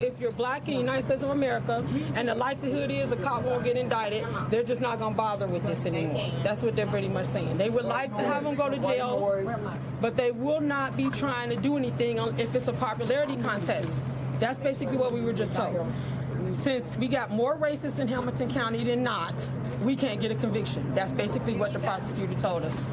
If you're black in the United States of America and the likelihood is a cop won't get indicted, they're just not going to bother with this anymore. That's what they're pretty much saying. They would like to have them go to jail, but they will not be trying to do anything if it's a popularity contest. That's basically what we were just told. Since we got more racists in Hamilton County than not, we can't get a conviction. That's basically what the prosecutor told us.